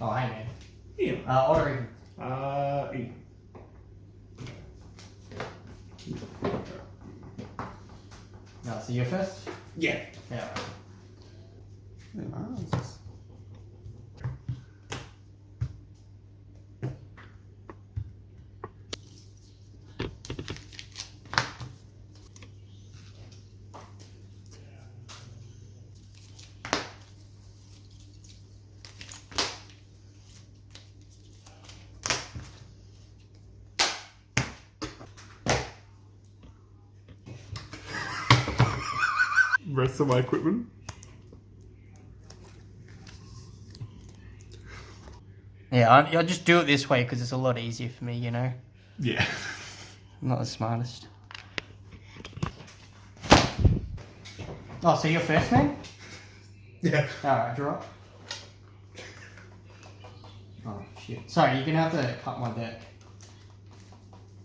Oh, hey man. Ian. Uh, odd or? Uh, Ian. No, so you're first? Yeah. Yeah. Yeah, nice. Rest of my equipment. Yeah, I, I just do it this way because it's a lot easier for me, you know? Yeah. I'm not the smartest. Oh, so you're first, man? Yeah. Alright, draw. Oh, shit. Sorry, you're gonna have to cut my deck.